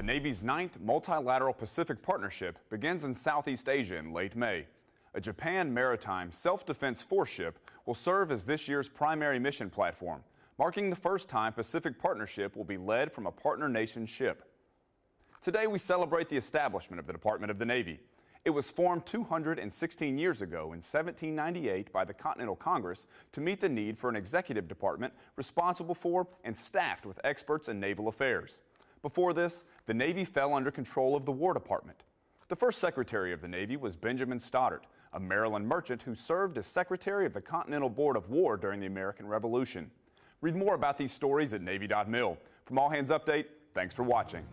The Navy's ninth multilateral Pacific Partnership begins in Southeast Asia in late May. A Japan Maritime Self-Defense Force ship will serve as this year's primary mission platform, marking the first time Pacific Partnership will be led from a partner nation ship. Today we celebrate the establishment of the Department of the Navy. It was formed 216 years ago in 1798 by the Continental Congress to meet the need for an executive department responsible for and staffed with experts in naval affairs. Before this, the Navy fell under control of the War Department. The first Secretary of the Navy was Benjamin Stoddert, a Maryland merchant who served as Secretary of the Continental Board of War during the American Revolution. Read more about these stories at Navy.mil. From All Hands Update, thanks for watching.